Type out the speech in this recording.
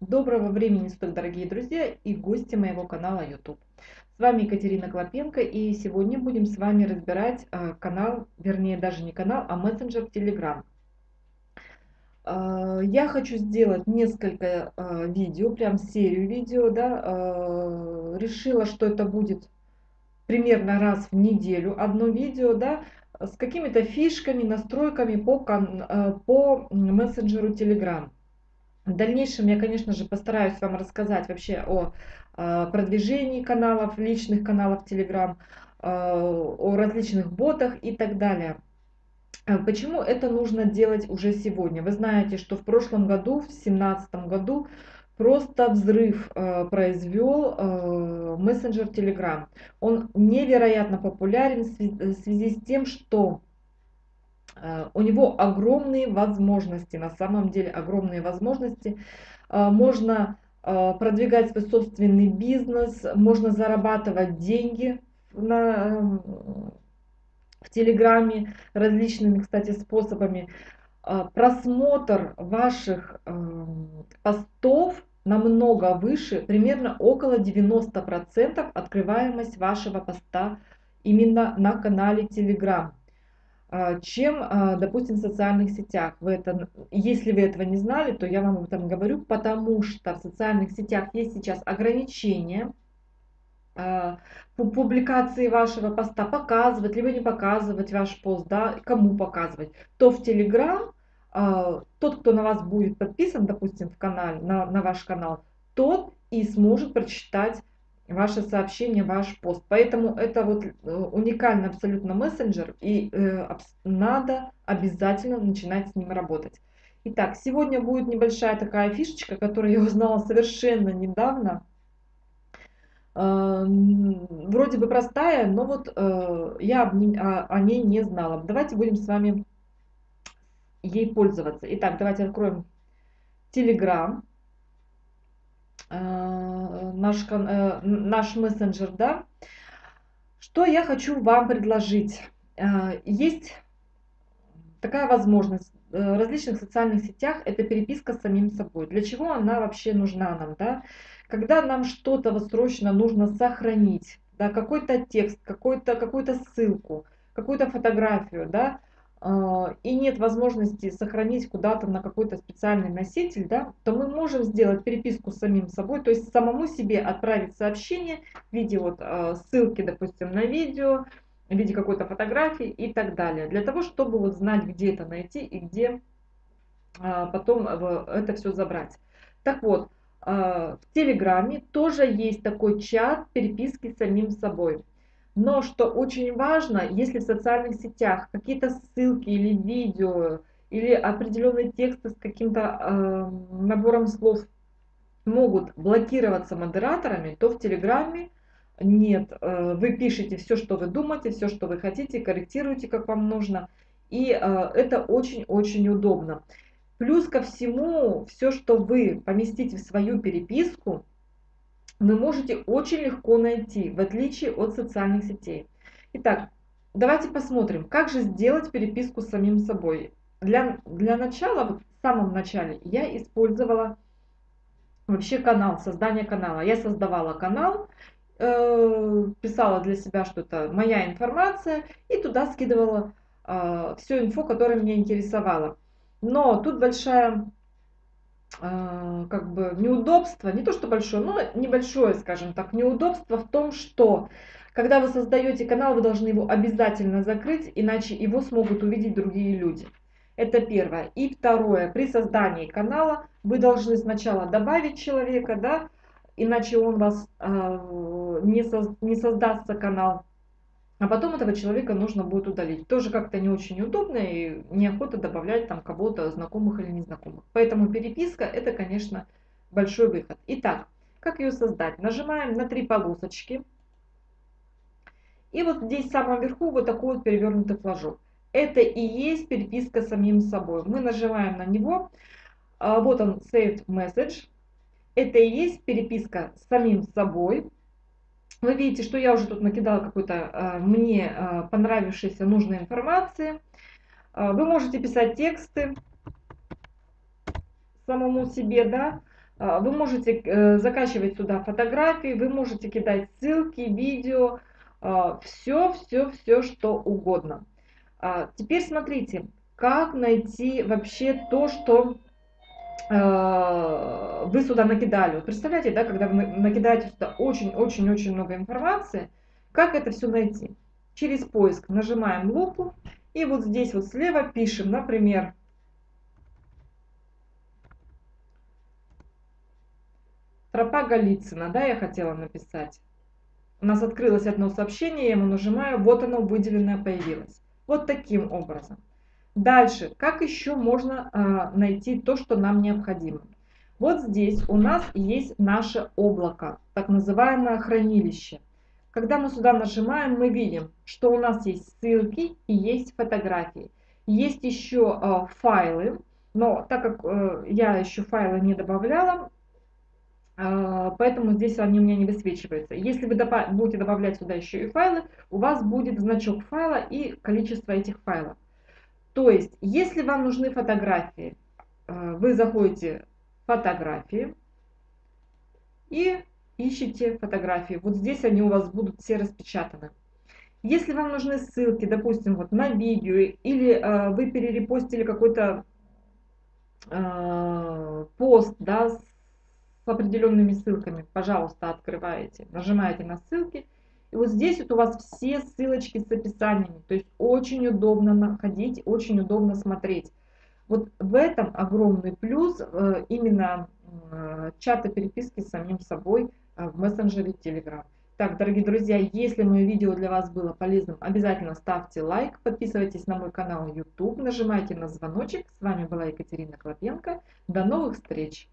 Доброго времени суток, дорогие друзья и гости моего канала YouTube. С вами Екатерина Клопенко и сегодня будем с вами разбирать э, канал, вернее даже не канал, а мессенджер Telegram. Э, я хочу сделать несколько э, видео, прям серию видео, да, решила, что это будет примерно раз в неделю одно видео, да, с какими-то фишками, настройками по, по мессенджеру Telegram. В дальнейшем я, конечно же, постараюсь вам рассказать вообще о а, продвижении каналов, личных каналов Telegram, а, о различных ботах и так далее. А почему это нужно делать уже сегодня? Вы знаете, что в прошлом году, в 2017 году, просто взрыв произвел мессенджер Telegram. Он невероятно популярен в связи с тем, что Э, у него огромные возможности, на самом деле огромные возможности. Э, можно э, продвигать свой собственный бизнес, можно зарабатывать деньги на, в Телеграме различными, кстати, способами. Просмотр ваших постов намного выше, примерно около 90% открываемость вашего поста именно на канале Telegram. А, чем, а, допустим, в социальных сетях. Вы это, если вы этого не знали, то я вам об этом говорю, потому что в социальных сетях есть сейчас ограничения а, публикации вашего поста, показывать, либо не показывать ваш пост, да, кому показывать, то в Telegram тот, кто на вас будет подписан, допустим, в канале, на, на ваш канал, тот и сможет прочитать ваше сообщение, ваш пост. Поэтому это вот э, уникальный абсолютно мессенджер, и э, надо обязательно начинать с ним работать. Итак, сегодня будет небольшая такая фишечка, которую я узнала совершенно недавно. Э, вроде бы простая, но вот э, я об ней, о, о ней не знала. Давайте будем с вами ей пользоваться. Итак, давайте откроем Telegram. Э, наш, э, наш мессенджер, да. Что я хочу вам предложить? Э, есть такая возможность в различных социальных сетях, это переписка с самим собой. Для чего она вообще нужна нам, да? Когда нам что-то срочно нужно сохранить, да, какой-то текст, какую-то какую, -то, ссылку, какую-то фотографию, да, и нет возможности сохранить куда-то на какой-то специальный носитель, да, то мы можем сделать переписку с самим собой, то есть самому себе отправить сообщение в виде вот а, ссылки, допустим, на видео, в виде какой-то фотографии и так далее, для того, чтобы вот знать, где это найти и где а, потом это все забрать. Так вот, в Телеграме тоже есть такой чат переписки с самим собой. Но что очень важно, если в социальных сетях какие-то ссылки или видео, или определенные тексты с каким-то э, набором слов могут блокироваться модераторами, то в Телеграме нет. Э, вы пишете все, что вы думаете, все, что вы хотите, корректируете, как вам нужно. И э, это очень-очень удобно. Плюс ко всему, все, что вы поместите в свою переписку, вы можете очень легко найти, в отличие от социальных сетей. Итак, давайте посмотрим, как же сделать переписку с самим собой. Для, для начала, вот в самом начале, я использовала вообще канал, создание канала. Я создавала канал, э, писала для себя, что это моя информация, и туда скидывала э, все инфо, которое меня интересовало. Но тут большая как бы неудобство, не то что большое, но небольшое, скажем так, неудобство в том, что когда вы создаете канал, вы должны его обязательно закрыть, иначе его смогут увидеть другие люди. Это первое. И второе, при создании канала вы должны сначала добавить человека, да, иначе он вас э, не, со, не создастся канал а потом этого человека нужно будет удалить. Тоже как-то не очень удобно и неохота добавлять там кого-то знакомых или незнакомых. Поэтому переписка это, конечно, большой выход. Итак, как ее создать? Нажимаем на три полосочки. И вот здесь в самом верху вот такой вот перевернутый флажок. Это и есть переписка с самим собой. Мы нажимаем на него. А, вот он, Saved Message. Это и есть переписка с самим собой. Вы видите, что я уже тут накидала какой-то э, мне э, понравившейся нужной информации. Э, вы можете писать тексты самому себе, да. А, вы можете э, закачивать сюда фотографии, вы можете кидать ссылки, видео, все, все, все, что угодно. А, теперь смотрите, как найти вообще то, что вы сюда накидали. Вот представляете, да, когда вы накидаете сюда очень-очень-очень много информации, как это все найти? Через поиск нажимаем лупу и вот здесь вот слева пишем, например, тропа Голицына, да, я хотела написать. У нас открылось одно сообщение, я ему нажимаю, вот оно выделенное появилось. Вот таким образом. Дальше, как еще можно э, найти то, что нам необходимо? Вот здесь у нас есть наше облако, так называемое хранилище. Когда мы сюда нажимаем, мы видим, что у нас есть ссылки и есть фотографии. Есть еще э, файлы, но так как э, я еще файлы не добавляла, э, поэтому здесь они у меня не высвечиваются. Если вы добав будете добавлять сюда еще и файлы, у вас будет значок файла и количество этих файлов. То есть, если вам нужны фотографии, э, вы заходите в фотографии и ищите фотографии. Вот здесь они у вас будут все распечатаны. Если вам нужны ссылки, допустим, вот на видео, или э, вы перерепостили какой-то э, пост, да, с определенными ссылками, пожалуйста, открываете, нажимаете на ссылки, и вот здесь вот у вас все ссылочки с описаниями, то есть очень удобно находить, очень удобно смотреть. Вот в этом огромный плюс э, именно э, чата переписки с самим собой э, в мессенджере Telegram. Так, дорогие друзья, если мое видео для вас было полезным, обязательно ставьте лайк, подписывайтесь на мой канал YouTube, нажимайте на звоночек. С вами была Екатерина Клопенко. До новых встреч!